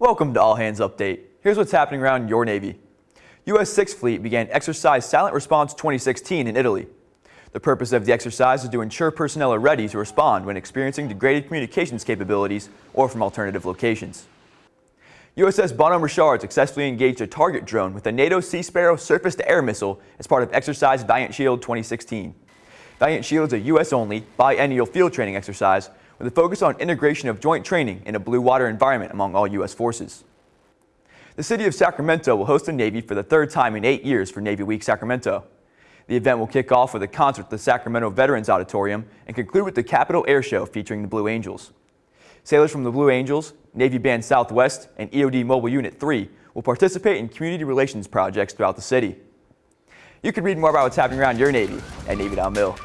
Welcome to All Hands Update. Here's what's happening around your Navy. U.S. 6th Fleet began Exercise Silent Response 2016 in Italy. The purpose of the exercise is to ensure personnel are ready to respond when experiencing degraded communications capabilities or from alternative locations. USS Bonhomme Richard successfully engaged a target drone with a NATO Sea Sparrow surface-to-air missile as part of Exercise Valiant Shield 2016. Valiant Shield is a U.S.-only biennial field training exercise with a focus on integration of joint training in a blue water environment among all U.S. forces. The city of Sacramento will host the Navy for the third time in eight years for Navy Week Sacramento. The event will kick off with a concert at the Sacramento Veterans Auditorium and conclude with the Capitol Air Show featuring the Blue Angels. Sailors from the Blue Angels, Navy Band Southwest, and EOD Mobile Unit 3 will participate in community relations projects throughout the city. You can read more about what's happening around your Navy at Navy.mil.